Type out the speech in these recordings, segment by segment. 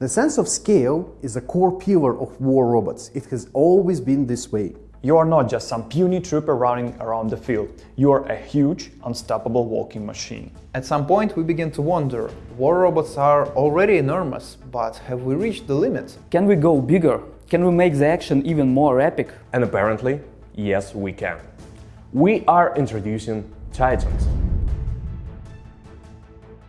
The sense of scale is a core pillar of war robots. It has always been this way. You are not just some puny trooper running around the field. You are a huge, unstoppable walking machine. At some point we begin to wonder, war robots are already enormous, but have we reached the limit? Can we go bigger? Can we make the action even more epic? And apparently, yes we can. We are introducing Titans.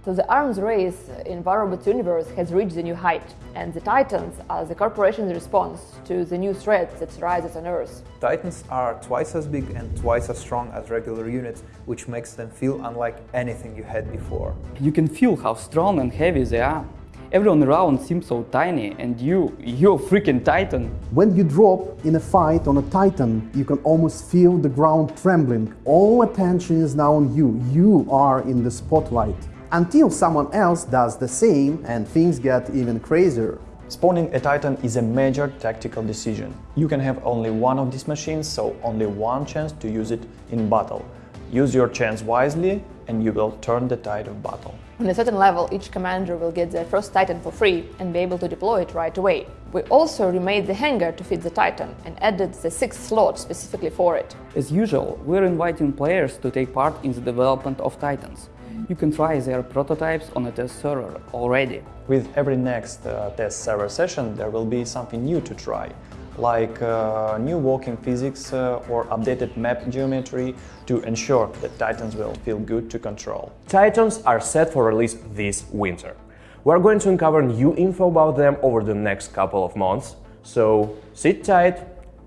So the arms race in War universe has reached a new height, and the Titans are the corporation's response to the new threat that rises on Earth. Titans are twice as big and twice as strong as regular units, which makes them feel unlike anything you had before. You can feel how strong and heavy they are. Everyone around seems so tiny, and you, you're a freaking Titan. When you drop in a fight on a Titan, you can almost feel the ground trembling. All attention is now on you. You are in the spotlight until someone else does the same and things get even crazier. Spawning a Titan is a major tactical decision. You can have only one of these machines, so only one chance to use it in battle. Use your chance wisely and you will turn the tide of battle. On a certain level, each commander will get their first Titan for free and be able to deploy it right away. We also remade the hangar to fit the Titan and added the sixth slot specifically for it. As usual, we're inviting players to take part in the development of Titans you can try their prototypes on a test server already. With every next uh, test server session, there will be something new to try, like uh, new walking physics uh, or updated map geometry to ensure that Titans will feel good to control. Titans are set for release this winter. We're going to uncover new info about them over the next couple of months, so sit tight,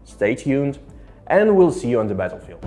stay tuned, and we'll see you on the battlefield.